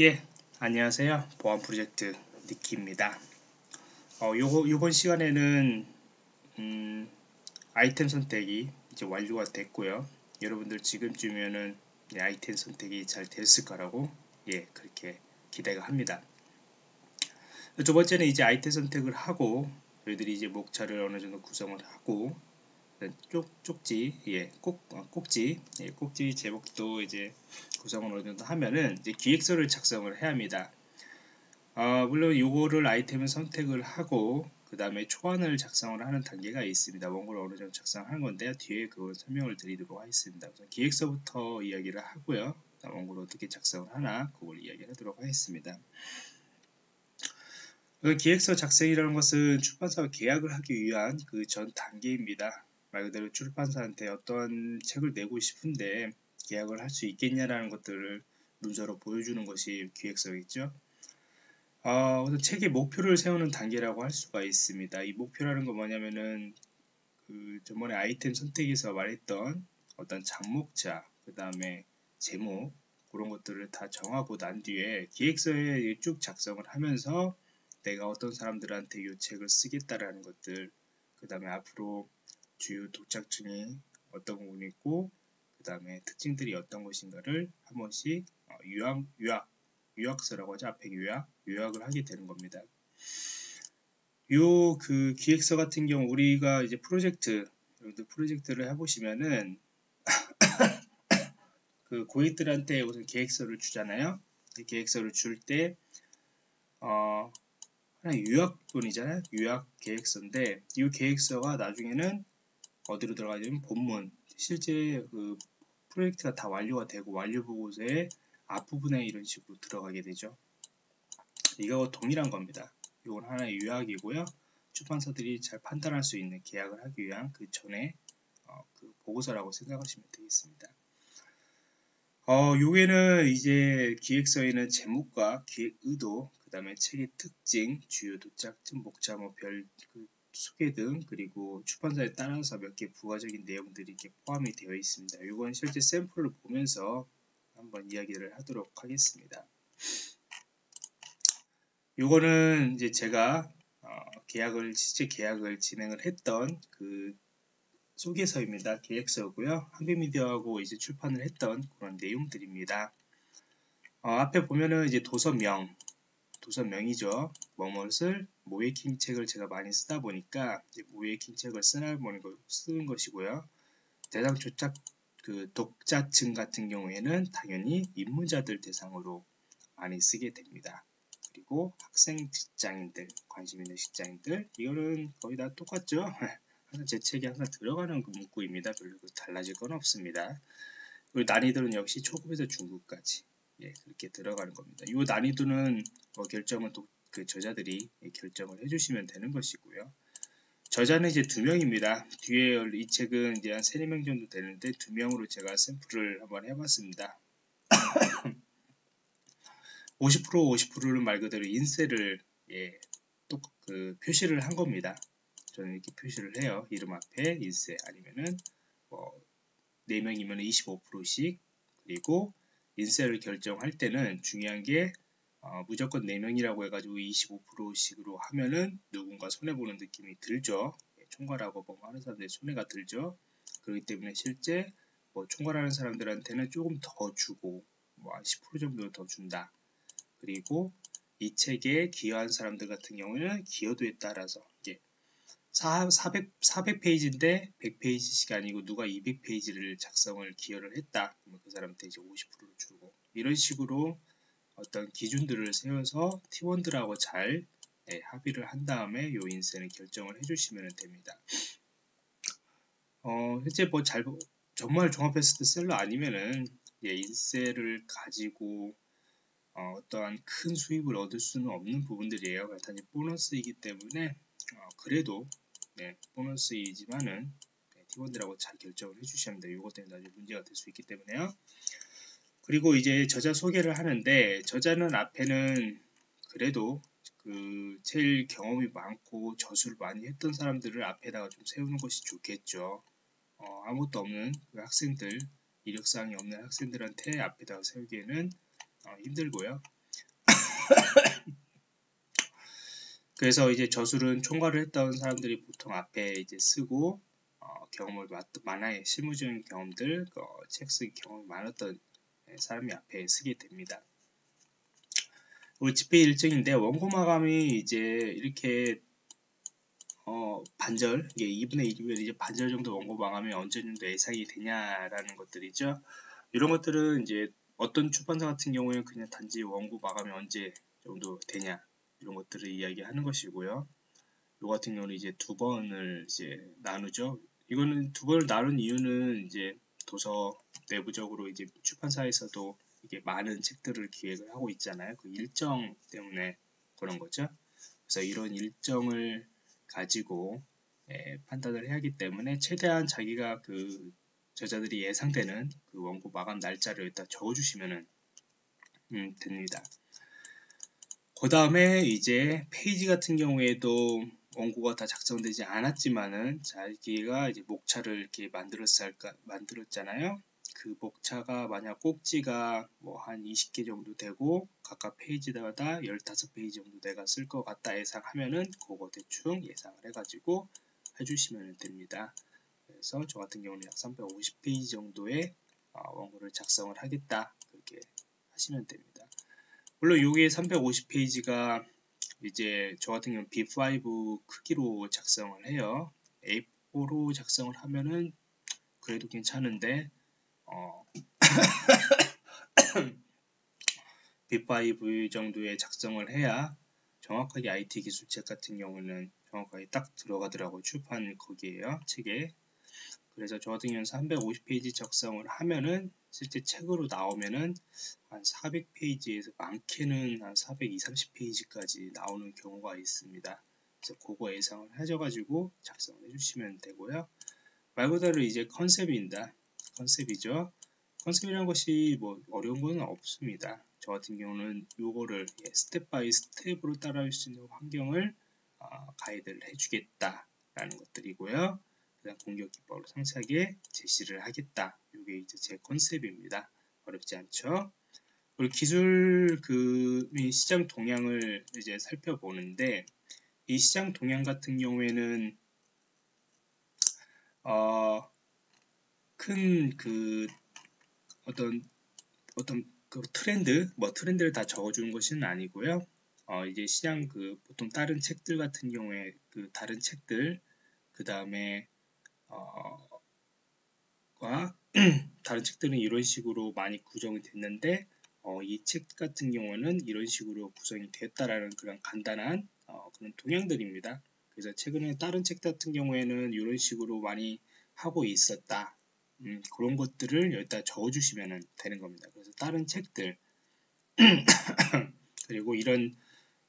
예, 안녕하세요. 보안 프로젝트 니키입니다. 어, 요거, 요번 시간에는, 음, 아이템 선택이 이제 완료가 됐고요. 여러분들 지금쯤이면은 아이템 선택이 잘 됐을 거라고, 예, 그렇게 기대가 합니다. 두 번째는 이제 아이템 선택을 하고, 저희들이 이제 목차를 어느 정도 구성을 하고, 쪽, 쪽지, 예, 꼭, 어, 꼭지, 예, 꼭지 제목도 이제 구성을 어느 정도 하면은 이제 기획서를 작성을 해야 합니다. 어, 물론 요거를 아이템을 선택을 하고 그 다음에 초안을 작성을 하는 단계가 있습니다. 원고를 어느 정도 작성하는 건데요. 뒤에 그걸 설명을 드리도록 하겠습니다. 우선 기획서부터 이야기를 하고요. 원고를 어떻게 작성을 하나 그걸 이야기를 하도록 하겠습니다. 그 기획서 작성이라는 것은 출판사와 계약을 하기 위한 그 전 단계입니다. 말 그대로 출판사한테 어떤 책을 내고 싶은데 계약을 할 수 있겠냐라는 것들을 문서로 보여주는 것이 기획서겠죠. 어, 우선 책의 목표를 세우는 단계라고 할 수가 있습니다. 이 목표라는 건 뭐냐면은 그 저번에 아이템 선택에서 말했던 어떤 장목자, 그 다음에 제목 그런 것들을 다 정하고 난 뒤에 기획서에 쭉 작성을 하면서 내가 어떤 사람들한테 이 책을 쓰겠다라는 것들, 그 다음에 앞으로 주요 독자층이 어떤 부분이 있고 그 다음에 특징들이 어떤 것인가를 한 번씩 어, 유학, 유학, 유학서라고 하죠. 앞에 요약, 요약을 하게 되는 겁니다. 요 그 기획서 같은 경우 우리가 이제 프로젝트, 여러분들 프로젝트를 해보시면은 그 고객들한테 우선 계획서를 주잖아요. 계획서를 줄 때, 어, 하나 유학본이잖아요. 유학 계획서인데, 이 계획서가 나중에는 어디로 들어가냐면 본문 실제 그 프로젝트가 다 완료가 되고 완료 보고서의 앞부분에 이런 식으로 들어가게 되죠. 이거 동일한 겁니다. 이건 하나의 요약이고요. 출판사들이 잘 판단할 수 있는 계약을 하기 위한 그 전에 어, 그 보고서라고 생각하시면 되겠습니다. 어, 요게는 이제 기획서에는 제목과 기획 의도, 그 다음에 책의 특징, 주요 도착점, 목차, 뭐 별 그 소개 등 그리고 출판사에 따라서 몇 개 부가적인 내용들이 이렇게 포함이 되어 있습니다. 이건 실제 샘플을 보면서 한번 이야기를 하도록 하겠습니다. 이거는 이제 제가 어, 계약을 실제 계약을 진행을 했던 그 소개서입니다. 계획서고요. 한빛미디어하고 이제 출판을 했던 그런 내용들입니다. 어, 앞에 보면은 이제 도서명, 도서명이죠. 뭐뭇을 모에킹 책을 제가 많이 쓰다 보니까 모에킹 책을 쓰는, 쓰는 것이고요. 대상 조작 그 독자층 같은 경우에는 당연히 입문자들 대상으로 많이 쓰게 됩니다. 그리고 학생 직장인들, 관심 있는 직장인들, 이거는 거의 다 똑같죠. 항상 제 책에 항상 들어가는 그 문구입니다. 별로 달라질 건 없습니다. 그리고 난이도는 역시 초급에서 중급까지. 예, 그렇게 들어가는 겁니다. 이 난이도는 뭐 결정은 또그 저자들이 결정을 해주시면 되는 것이고요. 저자는 이제 두 명입니다. 뒤에 이 책은 이제 한 세네 명 정도 되는데 두 명으로 제가 샘플을 한번 해봤습니다. 50% 50%는 말 그대로 인쇄를 예, 또 그 표시를 한 겁니다. 저는 이렇게 표시를 해요. 이름 앞에 인쇄 아니면은 뭐 4명이면 25%씩 그리고 인쇄를 결정할 때는 중요한 게 어, 무조건 4명이라고 해가지고 25%씩으로 하면은 누군가 손해보는 느낌이 들죠. 예, 총괄하고 뭔가 하는 사람들이 손해가 들죠. 그렇기 때문에 실제 뭐 총괄하는 사람들한테는 조금 더 주고 뭐한10% 정도 더 준다. 그리고 이 책에 기여한 사람들 같은 경우는 기여도에 따라서 이게 400, 400페이지인데 100페이지씩 아니고 누가 200페이지를 작성을 기여를 했다. 그러면 그 사람한테 이제 50%를 주고 이런 식으로 어떤 기준들을 세워서 팀원들하고 잘 네, 합의를 한 다음에 요 인쇄는 결정을 해주시면 됩니다. 어, 현재 뭐 잘, 정말 종합 베스트셀러 아니면은 예, 인쇄를 가지고 어, 떠한 큰 수입을 얻을 수는 없는 부분들이에요. 단지 보너스이기 때문에 어, 그래도 네, 보너스이지만은 네, 팀원들하고 잘 결정을 해주셔야 합니다. 이것 때문에 나중에 문제가 될 수 있기 때문에요. 그리고 이제 저자 소개를 하는데 저자는 앞에는 그래도 그 제일 경험이 많고 저술을 많이 했던 사람들을 앞에다가 좀 세우는 것이 좋겠죠. 어, 아무것도 없는 그 학생들, 이력사항이 없는 학생들한테 앞에다가 세우기에는 어, 힘들고요. 그래서 이제 저술은 총괄을 했던 사람들이 보통 앞에 이제 쓰고 어, 경험을 많아의 실무적인 경험들, 어, 책 쓰기 경험이 많았던 사람이 앞에 쓰게 됩니다. 집필 일정인데 원고 마감이 이제 이렇게 어, 반절, 이게 2분의 1이면 이제 반절 정도 원고 마감이 언제 정도 예상이 되냐라는 것들이죠. 이런 것들은 이제 어떤 출판사 같은 경우에는 그냥 단지 원고 마감이 언제 정도 되냐 이런 것들을 이야기하는 것이고요. 이 같은 경우는 이제 두 번을 이제 나누죠. 이거는 두 번을 나눈 이유는 이제 도서 내부적으로 이제 출판사에서도 이게 많은 책들을 기획을 하고 있잖아요. 그 일정 때문에 그런 거죠. 그래서 이런 일정을 가지고 예, 판단을 해야 하기 때문에 최대한 자기가 그 저자들이 예상되는 그 원고 마감 날짜를 일단 적어주시면 음, 됩니다. 그 다음에 이제 페이지 같은 경우에도 원고가 다 작성되지 않았지만은 자기가 이제 목차를 이렇게 만들었을까 만들었잖아요. 그 목차가 만약 꼭지가 뭐 한 20개 정도 되고 각각 페이지마다 15페이지 정도 내가 쓸 것 같다 예상하면은 그거 대충 예상을 해가지고 해주시면 됩니다. 그래서 저 같은 경우는 약 350페이지 정도의 어, 원고를 작성을 하겠다 그렇게 하시면 됩니다. 물론 여기에 350페이지가 이제 저 같은 경우는 B5 크기로 작성을 해요. A4로 작성을 하면은 그래도 괜찮은데 어, B5 정도의 작성을 해야 정확하게 IT 기술책 같은 경우는 정확하게 딱 들어가더라고요. 출판 거기에요. 책에. 그래서 저 같은 경우는 350페이지 작성을 하면은 실제 책으로 나오면은 한 400페이지에서 많게는 한 420, 30페이지까지 나오는 경우가 있습니다. 그래서 그거 예상을 하셔가지고 작성을 해주시면 되고요. 말 그대로 이제 컨셉입니다. 컨셉이죠. 컨셉이라는 것이 뭐 어려운 건 없습니다. 저 같은 경우는 요거를 예, step by step으로 따라할 수 있는 환경을 어, 가이드를 해주겠다라는 것들이고요. 그다음 공격 기법을 상세하게 제시를 하겠다. 이게 이제 제 컨셉입니다. 어렵지 않죠? 그리고 기술 그 시장 동향을 이제 살펴보는데 이 시장 동향 같은 경우에는 어, 큰 그 어떤 어떤 그 트렌드 뭐 트렌드를 다 적어주는 것은 아니고요. 어, 이제 시장 그 보통 다른 책들 같은 경우에 그 다른 책들 그 다음에 어, 과 다른 책들은 이런 식으로 많이 구성이 됐는데 어, 이 책 같은 경우는 이런 식으로 구성이 됐다라는 그런 간단한 어, 그런 동향들입니다. 그래서 최근에 다른 책 같은 경우에는 이런 식으로 많이 하고 있었다. 음, 그런 것들을 여기다 적어주시면 되는 겁니다. 그래서 다른 책들 그리고 이런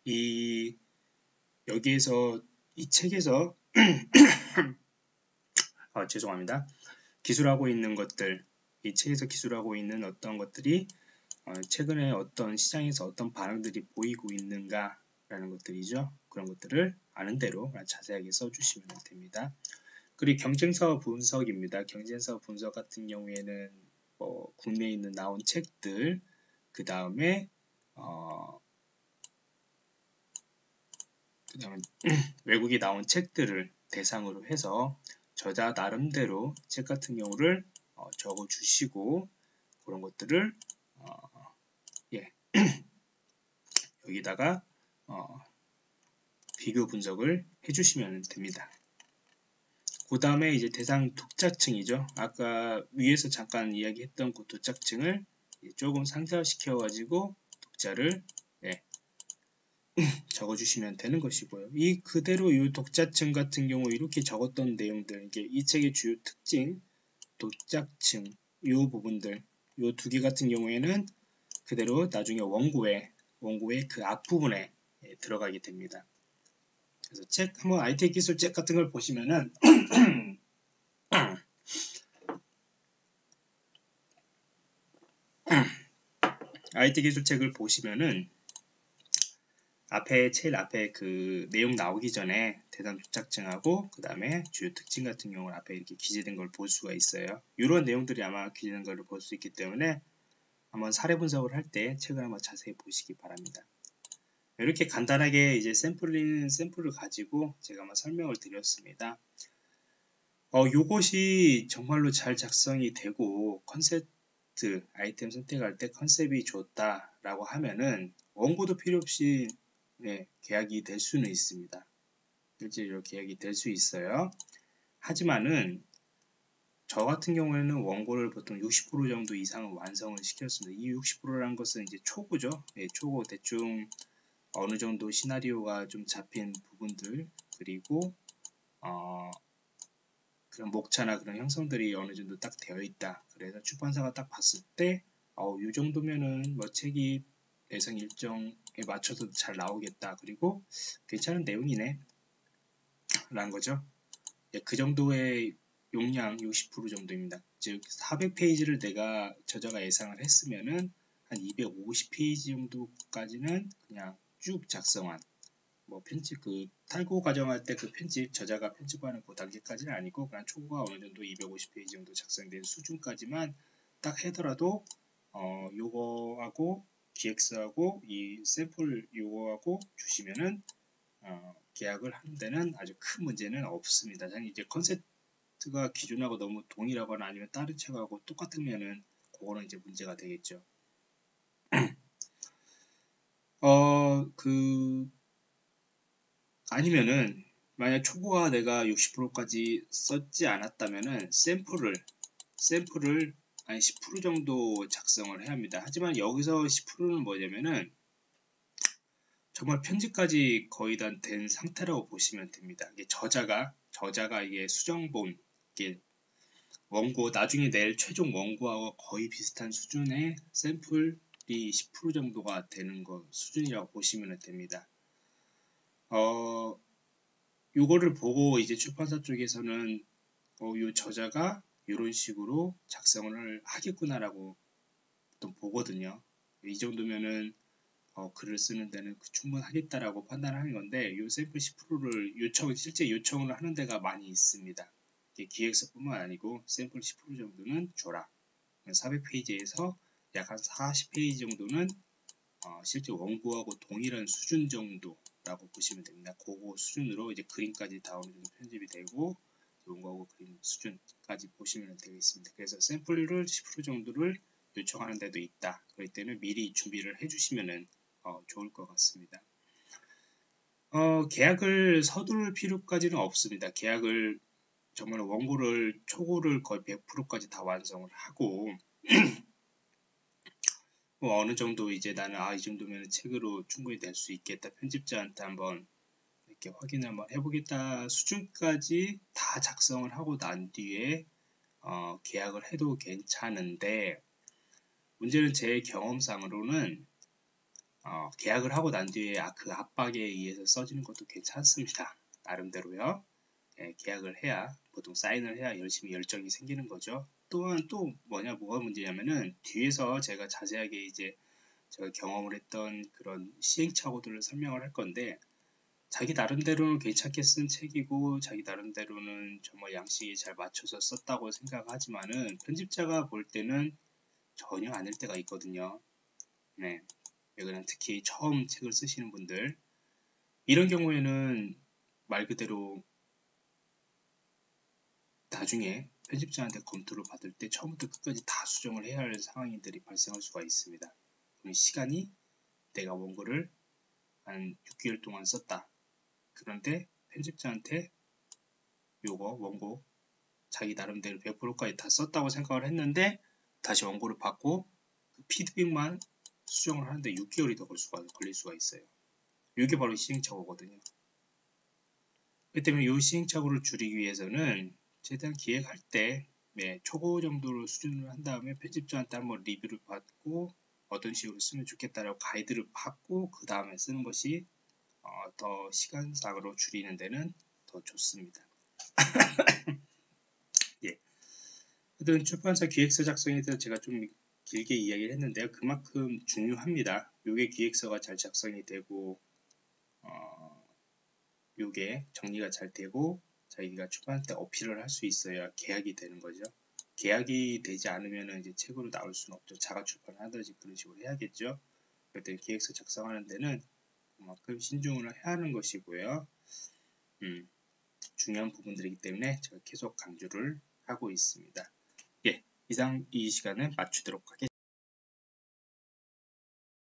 이 여기에서 이 책에서 아, 죄송합니다. 기술하고 있는 것들, 이 책에서 기술하고 있는 어떤 것들이 어, 최근에 어떤 시장에서 어떤 반응들이 보이고 있는가 라는 것들이죠. 그런 것들을 아는 대로 자세하게 써주시면 됩니다. 그리고 경쟁사 분석입니다. 경쟁사 분석 같은 경우에는 뭐 국내에 있는 나온 책들 그 다음에 어, 그 다음에 외국에 나온 책들을 대상으로 해서 저자 나름대로 책 같은 경우를 어, 적어 주시고 그런 것들을 어, 예. 여기다가 어, 비교 분석을 해주시면 됩니다. 그 다음에 이제 대상 독자층이죠. 아까 위에서 잠깐 이야기했던 그 독자층을 조금 상세화시켜 가지고 독자를 예, 적어주시면 되는 것이고요. 이 그대로 이 독자층 같은 경우 이렇게 적었던 내용들, 이게 이 책의 주요 특징, 독자층, 이 부분들, 이 두 개 같은 경우에는 그대로 나중에 원고에, 원고의 그 앞부분에 예, 들어가게 됩니다. 그래서 책, 한번 IT 기술 책 같은 걸 보시면은, IT 기술 책을 보시면은, 앞에 제일 앞에 그 내용 나오기 전에 대상 조작증하고 그 다음에 주요 특징 같은 경우는 앞에 이렇게 기재된 걸 볼 수가 있어요. 이런 내용들이 아마 기재된 걸 볼 수 있기 때문에 한번 사례 분석을 할 때 책을 한번 자세히 보시기 바랍니다. 이렇게 간단하게 이제 샘플링 샘플을 가지고 제가 한번 설명을 드렸습니다. 어, 요것이 정말로 잘 작성이 되고 컨셉트 아이템 선택할 때 컨셉이 좋다라고 하면은 원고도 필요 없이 네, 계약이 될 수는 있습니다. 실제로 계약이 될 수 있어요. 하지만은 저 같은 경우에는 원고를 보통 60% 정도 이상은 완성을 시켰습니다. 이 60%라는 것은 이제 초고죠. 네, 초고 대충 어느 정도 시나리오가 좀 잡힌 부분들 그리고 어, 그런 목차나 그런 형성들이 어느 정도 딱 되어 있다. 그래서 출판사가 딱 봤을 때, 어, 이 정도면은 뭐 책이 예상 일정에 맞춰서 잘 나오겠다. 그리고 괜찮은 내용이네. 라는 거죠. 예, 그 정도의 용량 60% 정도입니다. 즉 400페이지를 내가 저자가 예상을 했으면은 한 250페이지 정도까지는 그냥 쭉 작성한 뭐 편집 그 탈고 과정할 때 그 편집 저자가 편집하는 그 단계까지는 아니고 그냥 초고가 어느 정도 250페이지 정도 작성된 수준까지만 딱 하더라도 어 요거하고 GX하고 이 샘플 요거하고 주시면은 어, 계약을 하는 데는 아주 큰 문제는 없습니다. 이제 컨셉트가 기존하고 너무 동일하거나 아니면 다른 책하고 똑같으면은 그거는 이제 문제가 되겠죠. 어, 그, 아니면은, 만약 초보가 내가 60%까지 썼지 않았다면은, 샘플을, 샘플을 한 10% 정도 작성을 해야 합니다. 하지만 여기서 10%는 뭐냐면은, 정말 편집까지 거의 다 된 상태라고 보시면 됩니다. 이게 저자가, 저자가 이게 수정본, 이게 원고, 나중에 낼 최종 원고하고 거의 비슷한 수준의 샘플 이 10% 정도가 되는 것 수준이라고 보시면 됩니다. 어, 요거를 보고 이제 출판사 쪽에서는 어, 요 저자가 이런 식으로 작성을 하겠구나라고 또 보거든요. 이 정도면은 어, 글을 쓰는 데는 그 충분하겠다라고 판단하는 건데 요 샘플 10%를 요청 실제 요청을 하는 데가 많이 있습니다. 기획서뿐만 아니고 샘플 10% 정도는 줘라. 400페이지에서 약 한 40페이지 정도는 어, 실제 원고하고 동일한 수준 정도라고 보시면 됩니다. 그거 수준으로 이제 그림까지 다 어느 정도 편집이 되고 원고하고 그림 수준까지 보시면 되겠습니다. 그래서 샘플을 10% 정도를 요청하는 데도 있다. 그럴 때는 미리 준비를 해주시면 어, 좋을 것 같습니다. 어, 계약을 서두를 필요까지는 없습니다. 계약을 정말 원고를 초고를 거의 100%까지 다 완성을 하고 뭐 어느 정도 이제 나는 아 이 정도면 책으로 충분히 될 수 있겠다 편집자한테 한번 이렇게 확인을 한번 해보겠다. 수준까지 다 작성을 하고 난 뒤에 어, 계약을 해도 괜찮은데 문제는 제 경험상으로는 어, 계약을 하고 난 뒤에 아, 그 압박에 의해서 써지는 것도 괜찮습니다. 나름대로요. 예, 계약을 해야 보통 사인을 해야 열심히 열정이 생기는 거죠. 또한 또 뭐냐 뭐가 문제냐면은 뒤에서 제가 자세하게 이제 제가 경험을 했던 그런 시행착오들을 설명을 할 건데 자기 나름대로는 괜찮게 쓴 책이고 자기 나름대로는 정말 양식에 잘 맞춰서 썼다고 생각하지만은 편집자가 볼 때는 전혀 아닐 때가 있거든요. 네. 이거는 특히 처음 책을 쓰시는 분들 이런 경우에는 말 그대로 나중에 편집자한테 검토를 받을 때 처음부터 끝까지 다 수정을 해야 할 상황들이 발생할 수가 있습니다. 시간이 내가 원고를 한 6개월 동안 썼다. 그런데 편집자한테 요거 원고 자기 나름대로 100%까지 다 썼다고 생각을 했는데 다시 원고를 받고 그 피드백만 수정을 하는데 6개월이 더 걸릴 수가 있어요. 이게 바로 시행착오거든요. 그 때문에 이 시행착오를 줄이기 위해서는 최대한 기획할 때 네, 초고 정도로 수준을 한 다음에 편집자한테 한번 리뷰를 받고 어떤 식으로 쓰면 좋겠다라고 가이드를 받고 그 다음에 쓰는 것이 어, 더 시간상으로 줄이는 데는 더 좋습니다. 예. 하여튼 출판사 기획서 작성에 대해서 제가 좀 길게 이야기를 했는데요. 그만큼 중요합니다. 요게 기획서가 잘 작성이 되고 어, 요게 정리가 잘 되고 자기가 출판할 때 어필을 할 수 있어야 계약이 되는 거죠. 계약이 되지 않으면 이제 책으로 나올 수는 없죠. 자가 출판을 하든지 그런 식으로 해야겠죠. 그럴 때 기획서 작성하는 데는 그만큼 신중을 해야 하는 것이고요. 음, 중요한 부분들이기 때문에 제가 계속 강조를 하고 있습니다. 예, 이상 이 시간을 마치도록 하겠습니다.